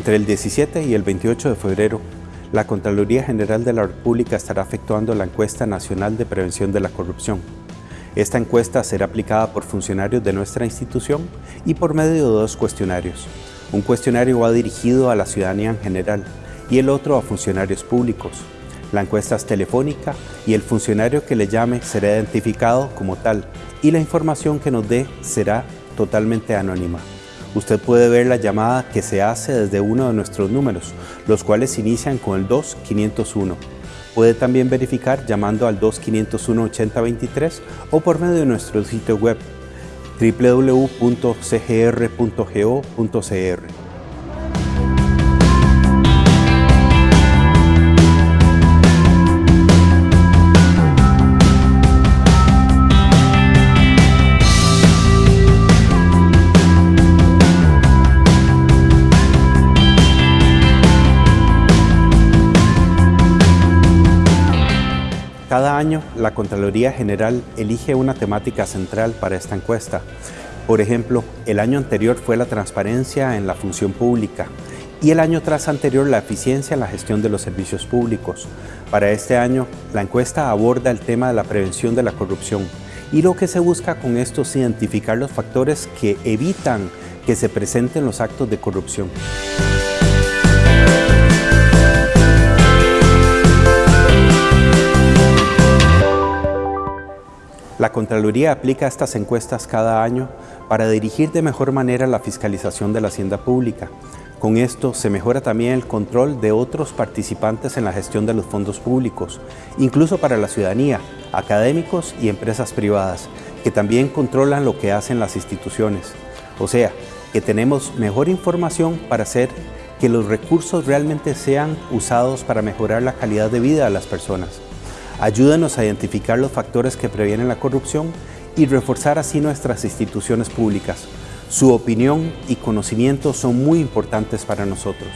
Entre el 17 y el 28 de febrero, la Contraloría General de la República estará efectuando la Encuesta Nacional de Prevención de la Corrupción. Esta encuesta será aplicada por funcionarios de nuestra institución y por medio de dos cuestionarios. Un cuestionario va dirigido a la ciudadanía en general y el otro a funcionarios públicos. La encuesta es telefónica y el funcionario que le llame será identificado como tal y la información que nos dé será totalmente anónima. Usted puede ver la llamada que se hace desde uno de nuestros números, los cuales inician con el 2501. Puede también verificar llamando al 2501-8023 o por medio de nuestro sitio web www.cgr.go.cr. Cada año, la Contraloría General elige una temática central para esta encuesta. Por ejemplo, el año anterior fue la transparencia en la función pública y el año tras anterior la eficiencia en la gestión de los servicios públicos. Para este año, la encuesta aborda el tema de la prevención de la corrupción y lo que se busca con esto es identificar los factores que evitan que se presenten los actos de corrupción. La Contraloría aplica estas encuestas cada año para dirigir de mejor manera la fiscalización de la hacienda pública. Con esto se mejora también el control de otros participantes en la gestión de los fondos públicos, incluso para la ciudadanía, académicos y empresas privadas, que también controlan lo que hacen las instituciones. O sea, que tenemos mejor información para hacer que los recursos realmente sean usados para mejorar la calidad de vida de las personas. Ayúdanos a identificar los factores que previenen la corrupción y reforzar así nuestras instituciones públicas. Su opinión y conocimiento son muy importantes para nosotros.